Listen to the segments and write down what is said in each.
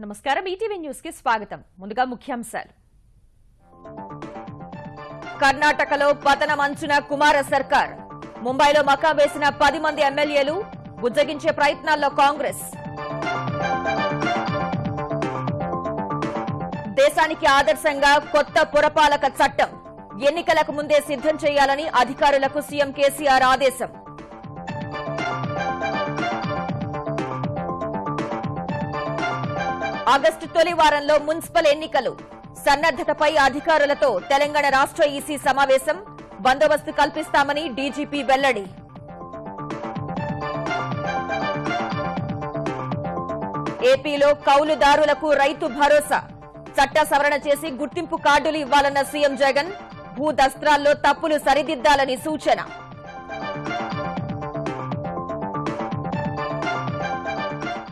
నమస్కారం. ఈటీవీ న్యూస్కి స్వాగతం. ముందుగా ముఖ్యాంశాలు. కర్ణాటకలో పతనం అంచున కుమార సర్కార్. ముంబైలో మకా వేసిన పది మంది ఎమ్మెల్యేలు బుజ్జగించే ప్రయత్నాల్లో కాంగ్రెస్. దేశానికి ఆదర్శంగా కొత్త పురపాలక చట్టం. ఎన్నికలకు ముందే సిద్ధం చేయాలని అధికారులకు సీఎం కేసీఆర్ ఆదేశం. ఆగస్టు తొలి వారంలో మున్సిపల్ ఎన్నికలు. సన్నద్దతపై అధికారులతో తెలంగాణ రాష్ట్ర ఈసీ సమావేశం. బందోబస్తు కల్పిస్తామని డీజీపీ వెల్లడి. ఏపీలో కౌలుదారులకు రైతు భరోసా. చట్ట సవరణ చేసి గుర్తింపు కార్డులు ఇవ్వాలన్న సీఎం జగన్ భూ దస్త్రాల్లో తప్పులు సరిదిద్దాలని సూచన.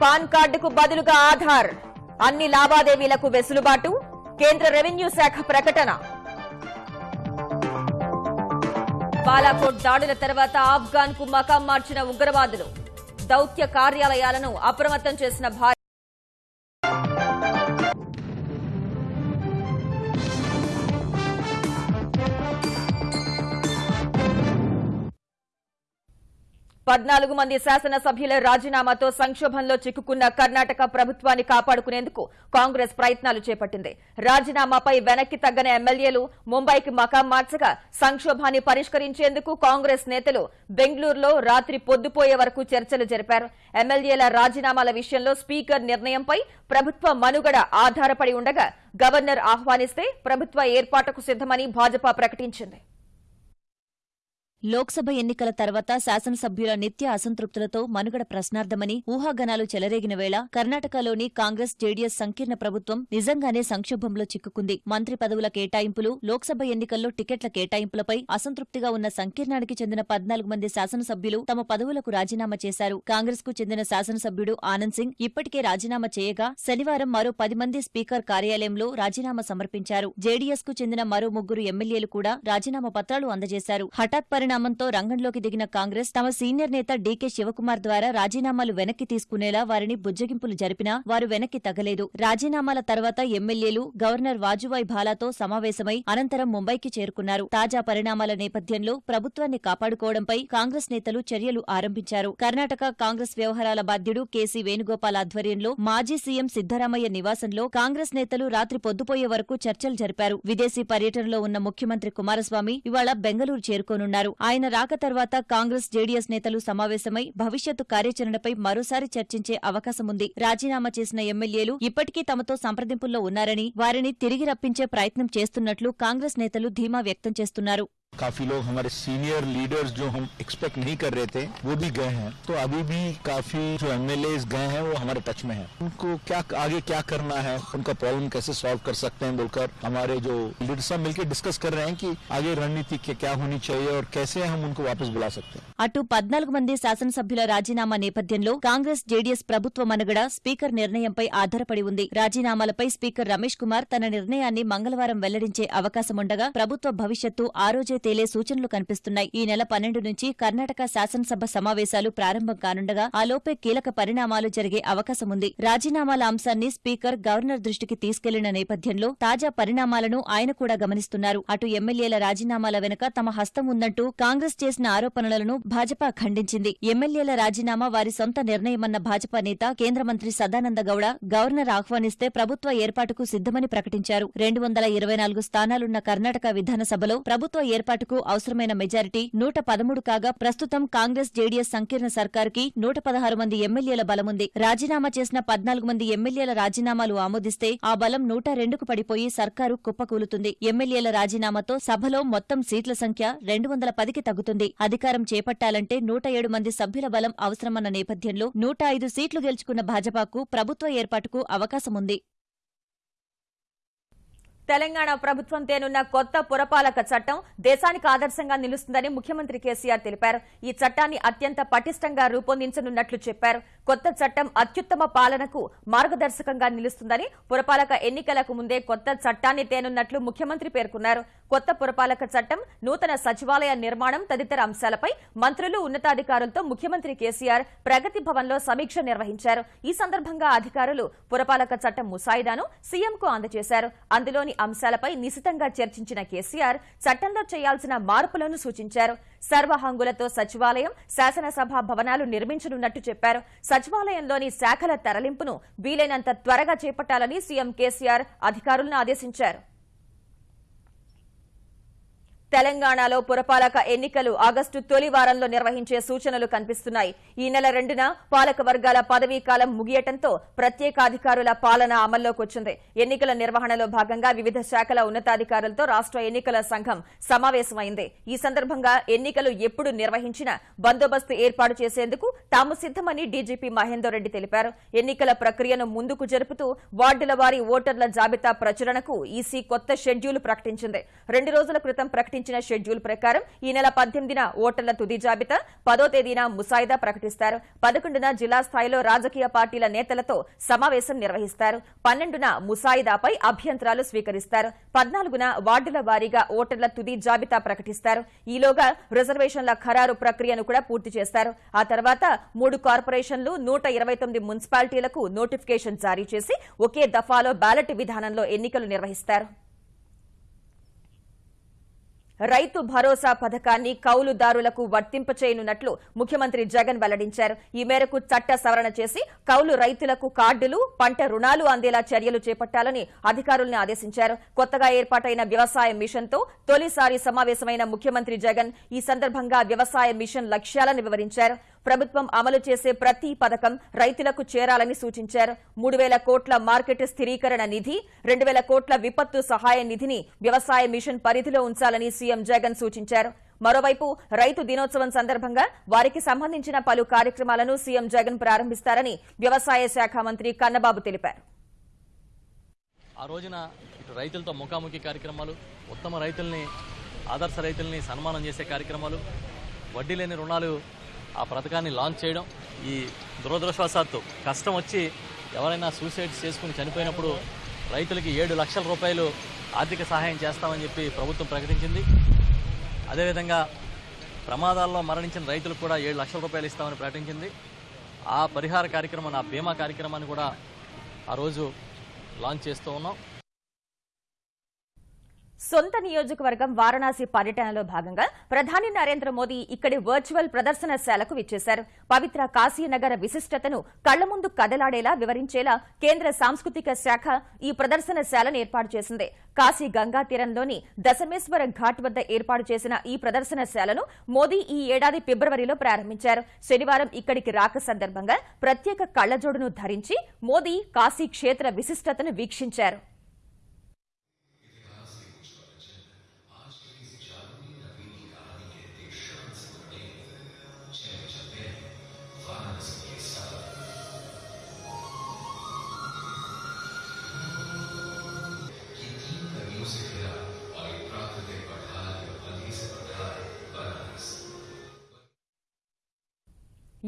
పాన్ కార్డుకు బదులుగా ఆధార్. అన్ని లావాదేవీలకు వెసులుబాటు కేంద్ర రెవెన్యూ శాఖ ప్రకటన. బాలాకోట్ దాడుల తర్వాత ఆఫ్ఘాన్కు మకాం మార్చిన ఉగ్రవాదులు దౌత్య కార్యాలయాలను అప్రమత్తం చేసిన భారత్ పద్నాలుగు మంది శాసనసభ్యుల రాజీనామాతో సంక్షోభంలో చిక్కుకున్న కర్ణాటక ప్రభుత్వాన్ని కాపాడుకునేందుకు కాంగ్రెస్ ప్రయత్నాలు చేపట్టింది. రాజీనామాపై వెనక్కి తగ్గని ఎమ్మెల్యేలు ముంబైకి మకాం మార్చగా సంక్షోభాన్ని పరిష్కరించేందుకు కాంగ్రెస్ నేతలు బెంగళూరులో రాత్రి పొద్దుపోయే వరకు చర్చలు జరిపారు. ఎమ్మెల్యేల రాజీనామాల విషయంలో స్పీకర్ నిర్ణయంపై ప్రభుత్వ మనుగడ ఆధారపడి ఉండగా గవర్నర్ ఆహ్వానిస్తే ప్రభుత్వ ఏర్పాటుకు సిద్దమని భాజపా ప్రకటించింది. లోక్సభ ఎన్నికల తర్వాత శాసనసభ్యుల నిత్య అసంతృప్తులతో మనుగడ ప్రశ్నార్థమని ఊహాగనాలు చెలరేగిన వేళ కర్ణాటకలోని కాంగ్రెస్ జేడీఎస్ సంకీర్ణ ప్రభుత్వం నిజంగానే సంక్షోభంలో చిక్కుకుంది. మంత్రి పదవుల కేటాయింపులు లోక్సభ ఎన్నికల్లో టికెట్ల కేటాయింపులపై అసంతృప్తిగా ఉన్న సంకీర్ణానికి చెందిన పద్నాలుగు మంది శాసనసభ్యులు తమ పదవులకు రాజీనామా చేశారు. కాంగ్రెస్కు చెందిన శాసనసభ్యుడు ఆనంద్ సింగ్ ఇప్పటికే రాజీనామా చేయగా శనివారం మరో పది మంది స్పీకర్ కార్యాలయంలో రాజీనామా సమర్పించారు. జేడీఎస్కు చెందిన మరో ముగ్గురు ఎమ్మెల్యేలు కూడా రాజీనామా పత్రాలు అందజేశారు. హఠాత్ రాజీనామంతో రంగంలోకి దిగిన కాంగ్రెస్ తమ సీనియర్ నేత డీకే శివకుమార్ ద్వారా రాజీనామాలు వెనక్కి తీసుకునేలా వారిని బుజ్జగింపులు జరిపినా వారు వెనక్కి తగ్గలేదు రాజీనామాల తర్వాత ఎమ్మెల్యేలు గవర్నర్ వాజుభాయ్ భాలాతో సమావేశమై అనంతరం ముంబైకి చేరుకున్నారు. తాజా పరిణామాల నేపథ్యంలో ప్రభుత్వాన్ని కాపాడుకోవడంపై కాంగ్రెస్ నేతలు చర్యలు ఆరంభించారు. కర్ణాటక కాంగ్రెస్ వ్యవహారాల బాధ్యుడు కేసీ వేణుగోపాల్ ఆధ్వర్యంలో మాజీ సీఎం సిద్దరామయ్య నివాసంలో కాంగ్రెస్ నేతలు రాత్రి పొద్దుపోయే వరకు చర్చలు జరిపారు. విదేశీ పర్యటనలో ఉన్న ముఖ్యమంత్రి కుమారస్వామి ఇవాళ బెంగళూరు చేరుకోనున్నారు. ఆయన రాక తర్వాత కాంగ్రెస్ జేడీఎస్ నేతలు సమావేశమై భవిష్యత్తు కార్యాచరణపై మరోసారి చర్చించే అవకాశముంది. రాజీనామా చేసిన ఎమ్మెల్యేలు ఇప్పటికీ తమతో సంప్రదింపుల్లో ఉన్నారని వారిని తిరిగి రప్పించే ప్రయత్నం చేస్తున్నట్లు కాంగ్రెస్ నేతలు ధీమా వ్యక్తం చేస్తున్నారు. काफ़ी लोग हमारे सीनियर लीडर्स जो हम एक्सपेक्ट नहीं कर रहे थे, वो भी गए हैं। तो अभी भी काफ़ी जो एमएलए गए हैं, वो हमारे टच में है। उनको क्या, आगे क्या करना है, उनका प्रॉब्लम कैसे सॉल्व कर सकते हैं बोलकर हमारे जो लीडर्स साहब मिलकर डिस्कस कर रहे हैं कि आगे रणनीति क्या होनी चाहिए और कैसे हम उनको वापस बुला सकते हैं। అటు పద్నాలుగు మంది శాసనసభ్యుల రాజీనామా నేపథ్యంలో కాంగ్రెస్ జేడీఎస్ ప్రభుత్వ మనుగడ స్పీకర్ నిర్ణయంపై ఆధారపడి ఉంది. రాజీనామాలపై స్పీకర్ రమేష్ కుమార్ తన నిర్ణయాన్ని మంగళవారం వెల్లడించే అవకాశముండగా ప్రభుత్వ భవిష్యత్తు ఆ రోజే తేలే సూచనలు కనిపిస్తున్నాయి. ఈ నెల పన్నెండు నుంచి కర్ణాటక శాసనసభ సమావేశాలు ప్రారంభం కానుండగా ఆలోపే కీలక పరిణామాలు జరిగే అవకాశముంది. రాజీనామాల అంశాన్ని స్పీకర్ గవర్నర్ దృష్టికి తీసుకెళ్ళిన నేపథ్యంలో తాజా పరిణామాలను ఆయన కూడా గమనిస్తున్నారు. అటు ఎమ్మెల్యేల రాజీనామాల వెనుక తమ హస్తం ఉందంటూ కాంగ్రెస్ చేసిన ఆరోపణలను భాజపా ఖండించింది. ఎమ్మెల్యేల రాజీనామా వారి సొంత నిర్ణయమన్న భాజపా నేత కేంద్ర మంత్రి సదానంద గౌడ గవర్నర్ ఆహ్వానిస్తే ప్రభుత్వ ఏర్పాటుకు సిద్దమని ప్రకటించారు. రెండు వందల ఇరవై నాలుగు స్థానాలున్న కర్ణాటక విధానసభలో ప్రభుత్వ ఏర్పాటుకు అవసరమైన మెజారిటీ నూట పదమూడు కాగా ప్రస్తుతం కాంగ్రెస్ జేడీఎస్ సంకీర్ణ సర్కారుకి నూట పదహారు మంది ఎమ్మెల్యేల బలముంది. రాజీనామా చేసిన పద్నాలుగు మంది ఎమ్మెల్యేల రాజీనామాలు ఆమోదిస్తే ఆ బలం నూట రెండుకు పడిపోయి సర్కారు కుప్పకూలుతుంది. ఎమ్మెల్యేల రాజీనామాతో సభలో మొత్తం సీట్ల సంఖ్య రెండు వందల పదికి తగ్గుతుంది. అధికారం చేపట్టాలంటే నూట ఏడు మంది సభ్యుల బలం అవసరమన్న నేపథ్యంలో నూట ఐదు సీట్లు గెలుచుకున్న భాజపాకు ప్రభుత్వ ఏర్పాటుకు అవకాశముంది. తెలంగాణ ప్రభుత్వం తేనున్న కొత్త పురపాలక చట్టం దేశానికి ఆదర్శంగా నిలుస్తుందని ముఖ్యమంత్రి కేసీఆర్ తెలిపారు. ఈ చట్టాన్ని అత్యంత పటిష్టంగా రూపొందించనున్నట్లు చెప్పారు. కొత్త చట్టం అత్యుత్తమ పాలనకు మార్గదర్శకంగా నిలుస్తుందని పురపాలక ఎన్నికలకు ముందే కొత్త చట్టాన్ని తేనున్నట్లు ముఖ్యమంత్రి పేర్కొన్నారు. కొత్త పురపాలక చట్టం నూతన సచివాలయ నిర్మాణం తదితర అంశాలపై మంత్రులు ఉన్నతాధికారులతో ముఖ్యమంత్రి కేసీఆర్ ప్రగతి భవన్లో సమీక్ష నిర్వహించారు. ఈ సందర్భంగా అధికారులు పురపాలక చట్టం ముసాయిదాను సీఎంకు అందజేశారు. అందులోని అంశాలపై నిశితంగా చర్చించిన కేసీఆర్ చట్టంలో చేయాల్సిన మార్పులను సూచించారు. సర్వహంగులతో సచివాలయం శాసనసభ భవనాలు నిర్మించనున్నట్టు చెప్పారు. సచివాలయంలోని శాఖల తరలింపును వీలైనంత త్వరగా చేపట్టాలని సీఎం కేసీఆర్ అధికారులను ఆదేశించారు. తెలంగాణలో పురపాలక ఎన్నికలు ఆగస్టు తొలి వారంలో నిర్వహించే సూచనలు కనిపిస్తున్నాయి. ఈ నెల రెండున పాలక వర్గాల పదవీ కాలం ముగియటంతో ప్రత్యేకాధికారుల పాలన అమల్లోకి వచ్చింది ఎన్నికల నిర్వహణలో భాగంగా వివిధ శాఖల ఉన్నతాధికారులతో రాష్ట్ర ఎన్నికల సంఘం సమావేశమైంది. ఈ సందర్భంగా ఎన్నికలు ఎప్పుడు నిర్వహించినా బందోబస్తు ఏర్పాటు చేసేందుకు తాము సిద్దమని డీజీపీ మహేందర్ రెడ్డి తెలిపారు. ఎన్నికల ప్రక్రియను ముందుకు జరుపుతూ వార్డుల వారి ఓటర్ల జాబితా ప్రచురణకు ఈసీ కొత్త షెడ్యూల్ ప్రకటించింది. రెండు రోజుల క్రితం ప్రకటించిన షెడ్యూల్ ప్రకారం ఈ నెల పద్దెనిమిదిన ఓటర్ల తుది జాబితా పదో తేదీన ముసాయిదా ప్రకటిస్తారు. పదకొండున జిల్లా స్థాయిలో రాజకీయ పార్టీల నేతలతో సమావేశం నిర్వహిస్తారు. పన్నెండున ముసాయిదాపై అభ్యంతరాలు స్వీకరిస్తారు. పద్నాలుగున వార్డుల వారీగా ఓటర్ల తుది జాబితా ప్రకటిస్తారు. ఈలోగా రిజర్వేషన్ల ఖరారు ప్రక్రియను కూడా పూర్తి చేస్తారు. ఆ తర్వాత మూడు కార్పొరేషన్లు నూట ఇరవై తొమ్మిది మున్సిపాలిటీలకు నోటిఫికేషన్ జారీ చేసి ఒకే దఫాలో బ్యాలెట్ విధానంలో ఎన్నికలు నిర్వహిస్తారు. రైతు భరోసా పథకాన్ని కౌలుదారులకు వర్తింపచేయనున్నట్లు ముఖ్యమంత్రి జగన్ వెల్లడించారు. ఈ మేరకు చట్ట సవరణ చేసి కౌలు రైతులకు కార్డులు పంట రుణాలు అందేలా చర్యలు చేపట్టాలని అధికారులను ఆదేశించారు. కొత్తగా ఏర్పాటైన వ్యవసాయ మిషన్తో తొలిసారి సమావేశమైన ముఖ్యమంత్రి జగన్ ఈ సందర్భంగా వ్యవసాయ మిషన్ లక్ష్యాలను వివరించారు. ప్రభుత్వం అమలు చేసే ప్రతి పథకం రైతులకు చేరాలని సూచించారు. మూడు వేల కోట్ల మార్కెట్ స్థిరీకరణ నిధి రెండు వేల కోట్ల విపత్తు సహాయ నిధిని వ్యవసాయ మిషన్ పరిధిలో ఉంచాలని సీఎం జగన్ సూచించారు. మరోవైపు రైతు దినోత్సవం సందర్భంగా వారికి సంబంధించిన పలు కార్యక్రమాలను సీఎం జగన్ ప్రారంభిస్తారని వ్యవసాయ శాఖ మంత్రి కన్నబాబు తెలిపారు. ఆ రోజున ఇటు రైతులతో ముఖాముఖి కార్యక్రమాలు ఉత్తమ రైతుల్ని ఆదర్శ రైతుల్ని సన్మానం చేసే కార్యక్రమాలు వడ్డీ లేని రుణాలు ఆ పథకాన్ని లాంచ్ చేయడం ఈ దురదృష్టవశాత్తు కష్టం వచ్చి ఎవరైనా సూసైడ్స్ చేసుకుని చనిపోయినప్పుడు రైతులకి ఏడు లక్షల రూపాయలు ఆర్థిక సహాయం చేస్తామని చెప్పి ప్రభుత్వం ప్రకటించింది. అదేవిధంగా ప్రమాదాల్లో మరణించిన రైతులకు కూడా ఏడు లక్షల రూపాయలు ఇస్తామని ప్రకటించింది. ఆ పరిహార కార్యక్రమం ఆ బీమా కార్యక్రమాన్ని కూడా ఆ రోజు లాంచ్ చేస్తూ ఉన్నాం. సొంత నియోజకవర్గం వారణాసి పర్యటనలో భాగంగా ప్రధాని నరేంద్ర మోదీ ఇక్కడి వర్చువల్ ప్రదర్శనశాలకు విచ్చేశారు. పవిత్ర కాశీనగర విశిష్టతను కళ్ళ ముందు కదలాడేలా వివరించేలా కేంద్ర సాంస్కృతిక శాఖ ఈ ప్రదర్శనశాలను ఏర్పాటు చేసింది. కాశీ గంగా తీరంలోని దశమేశ్వర ఘాట్ వద్ద ఏర్పాటు చేసిన ఈ ప్రదర్శనశాలను మోదీ ఈ ఏడాది ఫిబ్రవరిలో ప్రారంభించారు. శనివారం ఇక్కడికి రాక సందర్భంగా ప్రత్యేక కళ్ళజోడును ధరించి మోదీ కాశీ క్షేత్ర విశిష్టతను వీక్షించారు.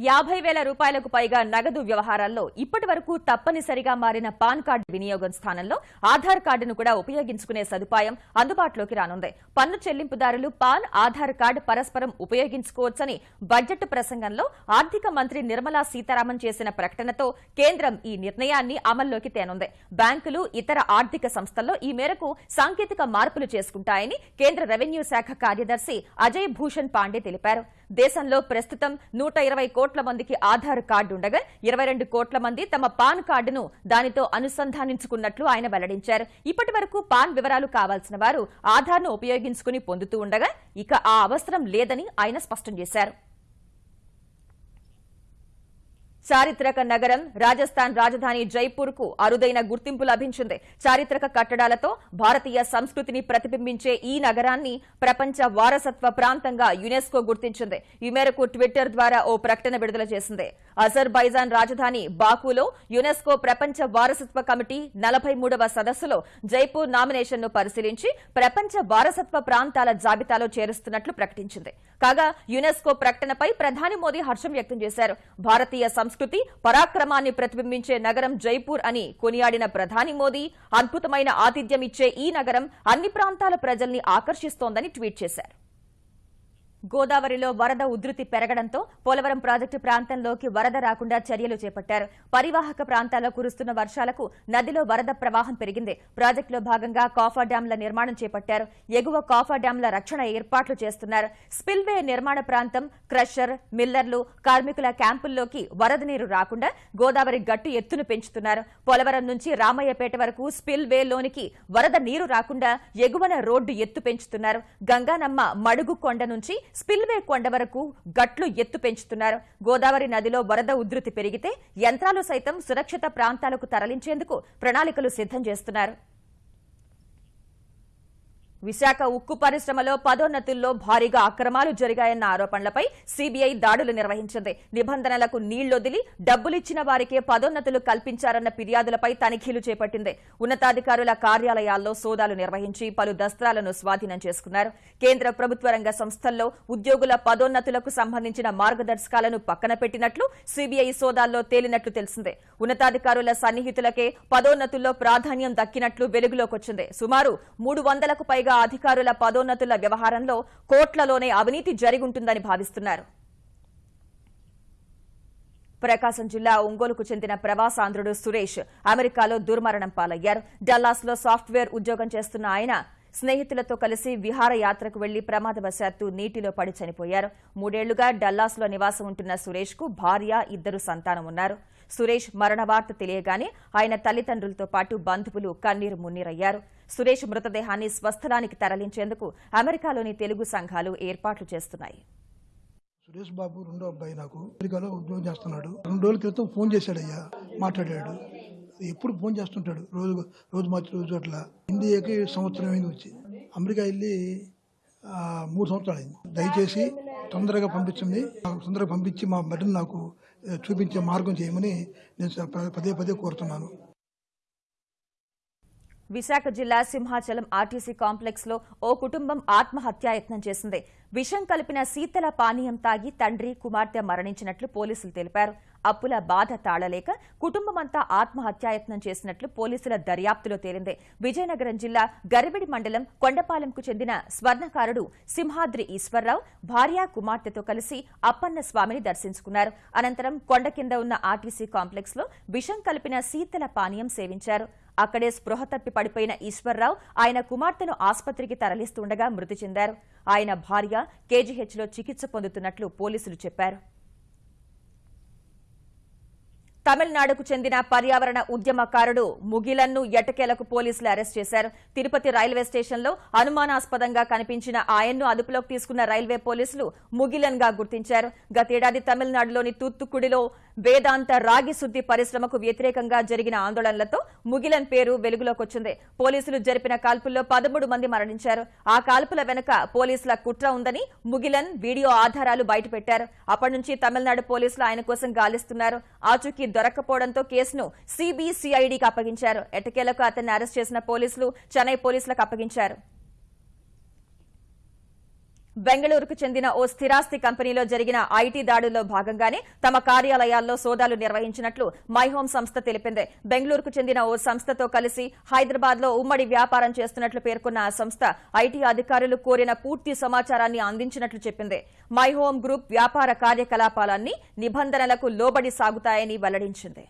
యాభై వేల రూపాయలకు పైగా నగదు వ్యవహారాల్లో ఇప్పటి వరకు తప్పనిసరిగా మారిన పాన్ కార్డు వినియోగం స్థానంలో ఆధార్ కార్డును కూడా ఉపయోగించుకునే సదుపాయం అందుబాటులోకి రానుంది. పన్ను చెల్లింపుదారులు పాన్ ఆధార్ కార్డు పరస్పరం ఉపయోగించుకోవచ్చని బడ్జెట్ ప్రసంగంలో ఆర్థిక మంత్రి నిర్మలా సీతారామన్ చేసిన ప్రకటనతో కేంద్రం ఈ నిర్ణయాన్ని అమల్లోకి తేనుంది. బ్యాంకులు ఇతర ఆర్థిక సంస్థల్లో ఈ మేరకు సాంకేతిక మార్పులు చేసుకుంటాయని కేంద్ర రెవెన్యూ శాఖ కార్యదర్శి అజయ్ భూషణ్ పాండే తెలిపారు. దేశంలో ప్రస్తుతం నూట ఇరవై కోట్ల మందికి ఆధార్ కార్డు ఉండగా ఇరవై రెండు కోట్ల మంది తమ పాన్ కార్డును దానితో అనుసంధానించుకున్నట్లు ఆయన వెల్లడించారు. ఇప్పటి వరకు పాన్ వివరాలు కావాల్సిన వారు ఆధార్ను ఉపయోగించుకుని పొందుతూ ఉండగా ఇక ఆ అవసరం లేదని ఆయన స్పష్టం చేశారు. చారిత్రక నగరం రాజస్థాన్ రాజధాని జైపూర్కు అరుదైన గుర్తింపు లభించింది. చారిత్రక కట్టడాలతో భారతీయ సంస్కృతిని ప్రతిబింబించే ఈ నగరాన్ని ప్రపంచ వారసత్వ ప్రాంతంగా యునెస్కో గుర్తించింది. ఈ మేరకు ట్విట్టర్ ద్వారా ఓ ప్రకటన విడుదల చేసింది. అజర్బైజాన్ రాజధాని బాకులో యునెస్కో ప్రపంచ వారసత్వ కమిటీ నలభై మూడవ సదస్సులో జైపూర్ నామినేషన్ను పరిశీలించి ప్రపంచ వారసత్వ ప్రాంతాల జాబితాలో చేరుస్తున్నట్లు ప్రకటించింది. కాగా యునెస్కో ప్రకటనపై ప్రధాని మోదీ హర్షం వ్యక్తం చేశారు. భారతీయ సంస్కృతి సంస్కృతి పరాక్రమాన్ని ప్రతిబింబించే నగరం జైపూర్ అని కొనియాడిన ప్రధాని మోదీ అద్భుతమైన ఆతిథ్యం ఇచ్చే ఈ నగరం అన్ని ప్రాంతాల ప్రజల్ని ఆకర్షిస్తోందని ట్వీట్ చేశారు. గోదావరిలో వరద ఉధృతి పెరగడంతో పోలవరం ప్రాజెక్టు ప్రాంతంలోకి వరద రాకుండా చర్యలు చేపట్టారు. పరివాహక ప్రాంతాల్లో కురుస్తున్న వర్షాలకు నదిలో వరద ప్రవాహం పెరిగింది. ప్రాజెక్టులో భాగంగా కాఫా డ్యాంల నిర్మాణం చేపట్టారు. ఎగువ కాఫా డ్యాంల రక్షణ ఏర్పాట్లు చేస్తున్నారు. స్పిల్వే నిర్మాణ ప్రాంతం క్రషర్ మిల్లర్లు కార్మికుల క్యాంపుల్లోకి వరద నీరు రాకుండా గోదావరి గట్టు ఎత్తును పెంచుతున్నారు. పోలవరం నుంచి రామయ్యపేట వరకు స్పిల్వేలోనికి వరద నీరు రాకుండా ఎగువన రోడ్డు ఎత్తు పెంచుతున్నారు. గంగానమ్మ మడుగు కొండ నుంచి స్పిల్వే కొండ వరకు గట్లు ఎత్తు పెంచుతున్నారు. గోదావరి నదిలో వరద ఉధృతి పెరిగితే యంత్రాలు సైతం సురక్షిత ప్రాంతాలకు తరలించేందుకు ప్రణాళికలు సిద్ధం చేస్తున్నారు. విశాఖ ఉక్కు పరిశ్రమలో పదోన్నతుల్లో భారీగా అక్రమాలు జరిగాయన్న ఆరోపణలపై సీబీఐ దాడులు నిర్వహించింది. నిబంధనలకు నీళ్ళొదిలి డబ్బులిచ్చిన వారికే పదోన్నతులు కల్పించారన్న ఫిర్యాదులపై తనిఖీలు చేపట్టింది. ఉన్నతాధికారుల కార్యాలయాల్లో సోదాలు నిర్వహించి పలు దస్త్రాలను స్వాధీనం చేసుకున్నారు. కేంద్ర ప్రభుత్వ రంగ సంస్థల్లో ఉద్యోగుల పదోన్నతులకు సంబంధించిన మార్గదర్శకాలను పక్కన పెట్టినట్లు సీబీఐ సోదాల్లో తేలినట్లు తెలిసిందే. ఉన్నతాధికారుల సన్నిహితులకే పదోన్నతుల్లో ప్రాధాన్యం దక్కినట్లు వెలుగులోకొచ్చింది. సుమారు మూడు వందలకు పైగా అధికారుల పదోన్నతుల వ్యవహారంలో కోట్లలోనే అవినీతి జరిగుంటుందని భావిస్తున్నారు. ప్రకాశం జిల్లా ఒంగోలుకు చెందిన ప్రవాసాంధ్రుడు సురేష్ అమెరికాలో దుర్మరణం పాలయ్యారు. డల్లాస్లో సాఫ్ట్వేర్ ఉద్యోగం చేస్తున్న ఆయన స్నేహితులతో కలిసి విహారయాత్రకు వెళ్ళి ప్రమాదవశాత్తు నీటిలో పడి చనిపోయారు. మూడేళ్ళుగా డల్లాస్లో నివాసం ఉంటున్న సురేష్కు భార్య ఇద్దరు సంతానం ఉన్నారు. సురేష్ మరణ వార్త తెలియగానే ఆయన తల్లిదండ్రులతో పాటు బంధువులు కన్నీరు మున్నీరయ్యారు. సురేష్ మృతదేహాన్ని స్వస్థలానికి తరలించేందుకు అమెరికాలోని తెలుగు సంఘాలు ఏర్పాట్లు చేస్తున్నాయి. సురేష్ బాబు రెండో అబ్బాయి నాకు. అమెరికాలో ఉద్యోగం చేస్తున్నాడు. రెండు రోజుల క్రితం ఫోన్ చేశాడయ్యా మాట్లాడాడు. ఎప్పుడు ఫోన్ చేస్తుంటాడు. రోజు రోజు మార్చి రోజు అట్లా. ఇండియాకి సంవత్సరం అయింది వచ్చి. అమెరికా వెళ్ళి మూడు సంవత్సరాలు అయింది. దయచేసి తొందరగా పంపించండి. తొందరగా పంపించి మా బిడ్డను నాకు చూపించే మార్గం చేయమని నేను పదే పదే కోరుతున్నాను. విశాఖ జిల్లా సింహాచలం ఆర్టీసీ కాంప్లెక్స్లో ఓ కుటుంబం ఆత్మహత్యాయత్నం చేసింది. విషం కలిపిన శీతల పానీయం తాగి తండ్రి కుమార్తె మరణించినట్లు పోలీసులు తెలిపారు. అప్పుల బాధ తాళలేక కుటుంబమంతా ఆత్మహత్యాయత్నం చేసినట్లు పోలీసుల దర్యాప్తులో తేలింది. విజయనగరం జిల్లా గరిబిడి మండలం కొండపాలెంకు చెందిన స్వర్ణకారుడు సింహాద్రి ఈశ్వర్రావు భార్య కుమార్తెతో కలిసి అప్పన్న స్వామిని దర్శించుకున్నారు. అనంతరం కొండ కింద ఉన్న ఆర్టీసీ కాంప్లెక్స్లో విషం కలిపిన శీతల పానీయం సేవించారు. అక్కడే స్పృహ తప్పి పడిపోయిన ఈశ్వర్రావు ఆయన కుమార్తెను ఆసుపత్రికి తరలిస్తుండగా మృతి చెందారు. ఆయన భార్య కేజీహెచ్లో చికిత్స పొందుతున్నట్లు పోలీసులు చెప్పారు. తమిళనాడుకు చెందిన పర్యావరణ ఉద్యమకారుడు ముగిలన్ను ఎటకేలకు పోలీసులు అరెస్ట్ చేశారు. తిరుపతి రైల్వే స్టేషన్లో అనుమానాస్పదంగా కనిపించిన ఆయన్ను అదుపులోకి తీసుకున్న రైల్వే పోలీసులు ముగిలన్గా గుర్తించారు. గతేడాది తమిళనాడులోని తూత్తుకుడిలో వేదాంత రాగి శుద్ది పరిశ్రమకు వ్యతిరేకంగా జరిగిన ఆందోళనలతో ముగిలన్ పేరు వెలుగులోకొచ్చింది. పోలీసులు జరిపిన కాల్పుల్లో పదమూడు మంది మరణించారు. ఆ కాల్పుల వెనుక పోలీసుల కుట్ర ఉందని ముగిలన్ వీడియో ఆధారాలు బయటపెట్టారు. అప్పటి నుంచి తమిళనాడు పోలీసులు ఆయన కోసం గాలిస్తున్నారు. ఆచూకీ దొరక్కపోవడంతో కేసును సిబిసిఐడికి అప్పగించారు. ఎట్టకేలకు అతన్ని అరెస్ట్ చేసిన పోలీసులు చెన్నై పోలీసులకు అప్పగించారు. బెంగళూరుకు చెందిన ఓ స్థిరాస్తి కంపెనీలో జరిగిన ఐటీ దాడుల్లో భాగంగానే తమ కార్యాలయాల్లో సోదాలు నిర్వహించినట్లు మైహోమ్ సంస్థ తెలిపింది. బెంగళూరుకు చెందిన ఓ సంస్థతో కలిసి హైదరాబాద్లో ఉమ్మడి వ్యాపారం చేస్తున్నట్లు పేర్కొన్న ఆ సంస్థ ఐటీ అధికారులు కోరిన పూర్తి సమాచారాన్ని అందించినట్లు చెప్పింది. మైహోమ్ గ్రూప్ వ్యాపార కార్యకలాపాలన్నీ నిబంధనలకు లోబడి సాగుతాయని వెల్లడించింది.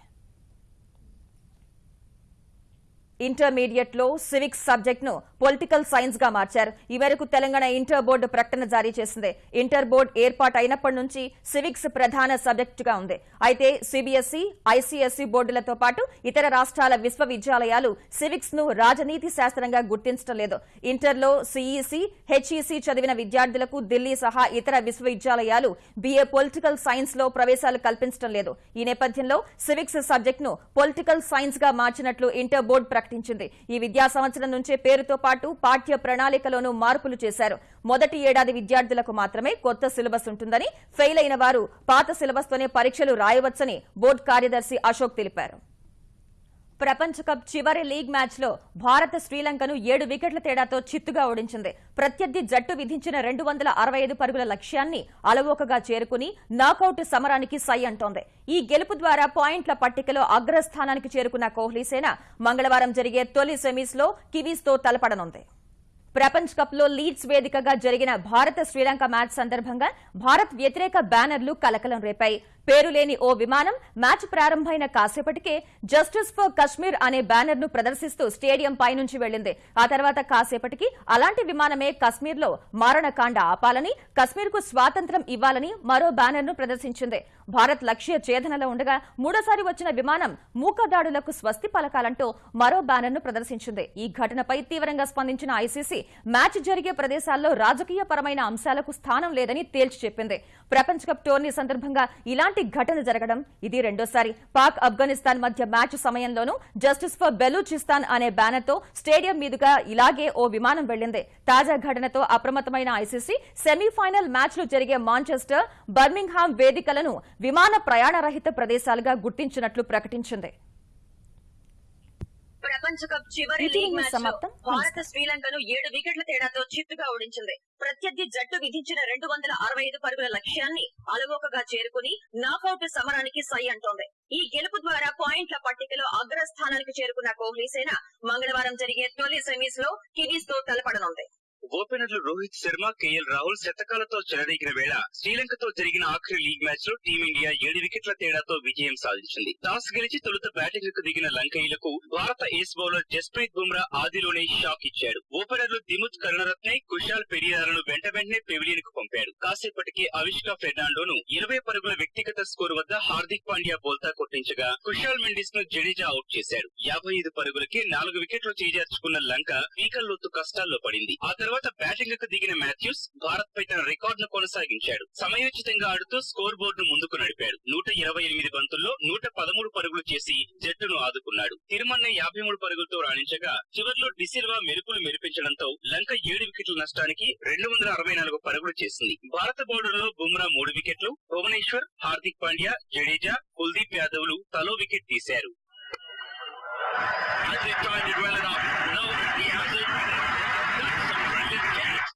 ఇంటర్మీడియట్లో సివిక్స్ సబ్జెక్ట్ను పొలిటికల్ సైన్స్గా మార్చారు. ఈ మేరకు తెలంగాణ ఇంటర్ బోర్డు ప్రకటన జారీ చేసింది. ఇంటర్ బోర్డు ఏర్పాటు అయినప్పటి నుంచి సివిక్స్ ప్రధాన సబ్జెక్టుగా ఉంది. అయితే సిబిఎస్ఈ ఐసీఎస్ఈ బోర్డులతో పాటు ఇతర రాష్ట్రాల విశ్వవిద్యాలయాలు సివిక్స్ను రాజనీతి శాస్త్రంగా గుర్తించడం లేదు. ఇంటర్లో సిఈసి హెచ్ఈసి చదివిన విద్యార్థులకు ఢిల్లీ సహా ఇతర విశ్వవిద్యాలయాలు బీఏ పొలిటికల్ సైన్స్లో ప్రవేశాలు కల్పించడం లేదు. ఈ నేపథ్యంలో సివిక్స్ సబ్జెక్ట్ను పొలిటికల్ సైన్స్గా మార్చినట్లు ఇంటర్ బోర్డు ప్రకటించింది. ఈ విద్యా సంవత్సరం నుంచే పేరుతో పాటు పాఠ్య ప్రణాళికలోనూ మార్పులు చేశారు. మొదటి ఏడాది విద్యార్థులకు మాత్రమే కొత్త సిలబస్ ఉంటుందని ఫెయిల్ అయిన వారు పాత సిలబస్ తోనే పరీక్షలు రాయవచ్చని బోర్డు కార్యదర్శి అశోక్ తెలిపారు. ప్రపంచ కప్ చివరి లీగ్ మ్యాచ్లో భారత భారత్ శ్రీలంకను ఏడు వికెట్ల తేడాతో చిత్తుగా ఓడించింది. ప్రత్యర్థి జట్టు విధించిన రెండు వందల అరవై ఐదు పరుగుల లక్ష్యాన్ని అలవోకగా చేరుకుని నాకౌట్ సమరానికి సై అంటోంది. ఈ గెలుపు ద్వారా పాయింట్ల పట్టికలో అగ్రస్థానానికి చేరుకున్న కోహ్లీసేన మంగళవారం జరిగే తొలి సెమీస్లో కివీస్తో తలపడనుంది. ప్రపంచ కప్లో లీడ్స్ వేదికగా జరిగిన భారత శ్రీలంక మ్యాచ్ సందర్భంగా భారత్ వ్యతిరేక బ్యానర్లు కలకలం రేపాయి. పేరులేని ఓ విమానం మ్యాచ్ ప్రారంభమైన కాసేపటికే జస్టిస్ ఫర్ కశ్మీర్ అనే బ్యానర్ను ప్రదర్శిస్తూ స్టేడియం పైనుంచి వెళ్ళింది ఆ తర్వాత కాసేపటికి అలాంటి విమానమే కశ్మీర్లో మారణకాండ ఆపాలని కశ్మీర్కు స్వాతంత్ర్యం ఇవ్వాలని మరో బ్యానర్ను ప్రదర్శించింది. భారత్ లక్ష్య ఛేదనలో ఉండగా మూడోసారి వచ్చిన విమానం మూకదాడులకు స్వస్తి పలకాలంటూ మరో బ్యానర్ను ప్రదర్శించింది. ఈ ఘటనపై తీవ్రంగా స్పందించిన ఐసీసీ మ్యాచ్ జరిగే ప్రదేశాల్లో రాజకీయ పరమైన అంశాలకు స్థానం లేదని తేల్చి చెప్పింది. ప్రపంచ కప్ టోర్నీ సందర్భంగా ఇలాంటి ఘటన జరగడం ఇది రెండోసారి. పాక్ ఆఫ్ఘనిస్తాన్ మధ్య మ్యాచ్ సమయంలోనూ జస్టిస్ ఫర్ బెలూచిస్తాన్ అనే బ్యానర్తో స్టేడియం మీదుగా ఇలాగే ఓ విమానం వెళ్ళింది తాజా ఘటనతో అప్రమత్తమైన ఐసీసీ సెమీఫైనల్ మ్యాచ్లు జరిగే మాంచెస్టర్ బర్మింగ్హామ్ వేదికలను విమాన ప్రయాణ రహిత ప్రదేశాలుగా గుర్తించినట్లు ప్రకటించింది. ప్రపంచ కప్ చివరి లీగ్ మ్యాచ్. భారత శ్రీలంకను ఏడు వికెట్ల తేడాతో చిత్తుగా ఓడించింది. ప్రత్యర్థి జట్టు విధించిన రెండు వందల అరవై ఐదు పరుగుల లక్ష్యాన్ని అలవోకగా చేరుకుని నాకౌట్ సమరానికి సై అంటోంది. ఈ గెలుపు ద్వారా పాయింట్ల పట్టికలో అగ్రస్థానానికి చేరుకున్న కోహ్లీసేన మంగళవారం జరిగే తొలి సెమీస్లో కివీస్తో తలపడనుంది. ఓపెనర్లు రోహిత్ శర్మ కేఎల్ రాహుల్ శతకాలతో చెలరేగిన వేళ శ్రీలంకతో జరిగిన ఆఖరి లీగ్ మ్యాచ్లో టీమిండియా ఏడు వికెట్ల తేడాతో విజయం సాధించింది. టాస్ గెలిచి తొలుత బ్యాటింగ్కు దిగిన లంకయ్యలకు భారత ఏస్ బౌలర్ జస్ప్రీత్ బుమ్రా ఆదిలోనే షాక్ ఇచ్చాడు. ఓపెనర్లు దిముత్ కరుణరత్నే కుషాల్ పెరియాలను వెంట వెంటనే పెవిలియన్కు పంపాడు. కాసేపటికి అవిష్కా ఫెర్నాండోను ఇరవై పరుగుల వ్యక్తిగత స్కోర్ వద్ద హార్దిక్ పాండ్యా బోల్తా కొట్టించగా కుషాల్ మెండిస్ను జడేజా అవుట్ చేశాడు. యాభై ఐదు పరుగులకి నాలుగు వికెట్లు చేజార్చుకున్న లంక పీకల్లోతు కష్టాల్లో పడింది. ఆ తర్వాత తర్వాత బ్యాటింగ్కు దిగిన మాథ్యూస్ భారత్ పై తన రికార్డును కొనసాగించాడు. సమయోచితంగా ఆడుతూ స్కోర్ బోర్డును ముందుకు నడిపాడు. నూట ఇరవై ఎనిమిది బంతుల్లో నూట పదమూడు పరుగులు చేసి జట్టును ఆదుకున్నాడు. తిరుమన్నె యాభై మూడు పరుగులతో రాణించగా చివరిలో డిసిల్వా మెరుపులు మెరిపించడంతో లంక ఏడు వికెట్ల నష్టానికి రెండు వందల అరవై నాలుగు పరుగులు చేసింది. భారత బౌలర్లో బుమ్రా మూడు వికెట్లు భువనేశ్వర్ హార్దిక్ పాండ్యా జడేజా కుల్దీప్ యాదవ్లు తలో వికెట్ తీశారు.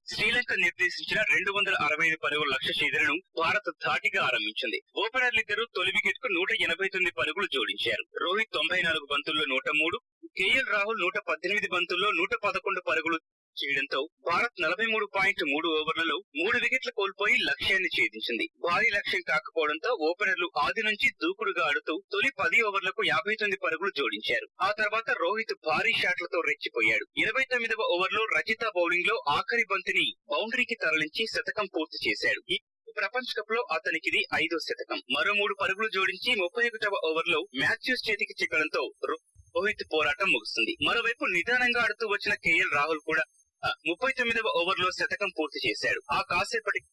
శ్రీలంక నిర్దేశించిన రెండు వందల అరవై ఐదు పరుగుల లక్ష్య ఛేదనను భారత్ ధాటిగా ఆరంభించింది. ఓపెనర్లిద్దరూ తొలి వికెట్కు నూట ఎనభై తొమ్మిది పరుగులు జోడించారు. రోహిత్ తొంభై నాలుగు బంతుల్లో నూట మూడు కేఎల్ రాహుల్ నూట పద్దెనిమిది బంతుల్లో నూట పదకొండు పరుగులు చేయడంతో భారత్ నలభై మూడు పాయింట్ మూడు ఓవర్లలో మూడు వికెట్లు కోల్పోయి లక్ష్యాన్ని ఛేదించింది. భారీ లక్ష్యం కాకపోవడంతో ఓపెనర్లు ఆది నుంచి దూకుడుగా ఆడుతూ తొలి పది ఓవర్లకు యాభై తొమ్మిది పరుగులు జోడించారు. ఆ తర్వాత రోహిత్ భారీ షాట్లతో రెచ్చిపోయాడు. ఇరవై తొమ్మిదవ ఓవర్లో రజిత బౌలింగ్లో ఆఖరి బంతిని బౌండరీకి తరలించి శతకం పూర్తి చేశాడు. ప్రపంచ కప్లో అతనికిది ఐదో శతకం. మరో మూడు పరుగులు జోడించి ముప్పై ఒకటవ ఓవర్లో మ్యాథ్యూస్ చేతికి చిక్కడంతో రోహిత్ పోరాటం ముగుస్తుంది. మరోవైపు నిదానంగా ఆడుతూ వచ్చిన కేఎల్ రాహుల్ కూడా ముప్పై తొమ్మిదవ ఓవర్లో శతకం పూర్తి చేశాడు. ఆ కాసేపటికి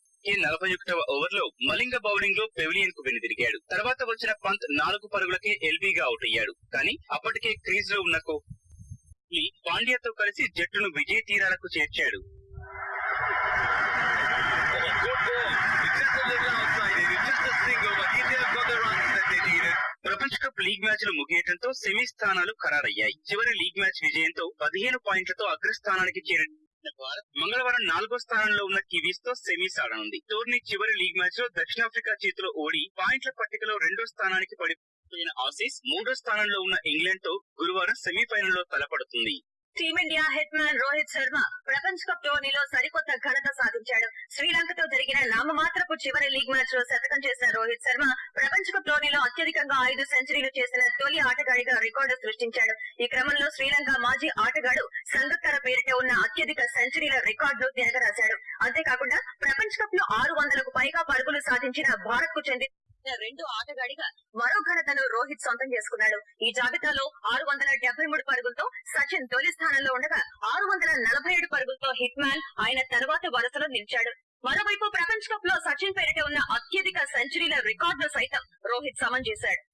నలభై ఒకటవ ఓవర్లో మలింగ బౌలింగ్లో పెవిలియన్కు వెనుదిరిగాడు. తర్వాత వచ్చిన పంత్ నాలుగు పరుగులకే ఎల్బీగా అవుట్ అయ్యాడు కానీ అప్పటికే క్రీజ్లో ఉన్న కోహ్లీ పాండ్యాతో కలిసి జట్టును విజయ తీరాలకు చేర్చాడు. ప్రపంచ కప్ లీగ్ మ్యాచ్లు సెమీ స్థానాలు ఖరారయ్యాయి. చివరి లీగ్ మ్యాచ్ విజయంతో పదిహేను పాయింట్లతో అగ్రస్థానానికి చేరిన మంగళవారం నాలుగో స్థానంలో ఉన్న కివీస్తో సెమీస్ ఆడనుంది. టోర్నీ చివరి లీగ్ మ్యాచ్లో దక్షిణాఫ్రికా చేతిలో ఓడి పాయింట్ల పట్టికలో రెండో స్థానానికి పడిపోయిన ఆసీస్ మూడో స్థానంలో ఉన్న ఇంగ్లాండ్తో గురువారం సెమీఫైనల్లో తలపడుతుంది. Team India hitman Rohit Sharma ప్రపంచ కప్ టోర్నీలో సరికొత్త ఘనత సాధించాడు. శ్రీలంకతో జరిగిన నామమాత్రపు చివరి లీగ్ మ్యాచ్లో శతకం చేసిన రోహిత్ శర్మ ప్రపంచ కప్ టోర్నీలో అత్యధికంగా ఐదు సెంచరీలు చేసిన తొలి ఆటగాడిగా రికార్డు సృష్టించాడు. ఈ క్రమంలో శ్రీలంక మాజీ ఆటగాడు సంగక్కర పేరిట ఉన్న అత్యధిక సెంచరీల రికార్డును తిరగరాశాడు అంతేకాకుండా ప్రపంచ కప్లో ఆరు వందలకు పైగా పరుగులు సాధించిన భారత్కు చెందిన రెండు ఆటగాడిగా మరో ఘనతను రోహిత్ సొంతం చేసుకున్నాడు. ఈ జాబితాలో ఆరు వందల డెబ్బై మూడు పరుగులతో సచిన్ తొలి స్థానంలో ఉండగా ఆరు వందల నలభై ఏడు పరుగులతో హిట్ మ్యాన్ ఆయన తర్వాత వరుసలో నిలిచాడు. మరోవైపు ప్రపంచ కప్లో సచిన్ పేరిట ఉన్న అత్యధిక సెంచరీల రికార్డును సైతం రోహిత్ సమం చేశాడు.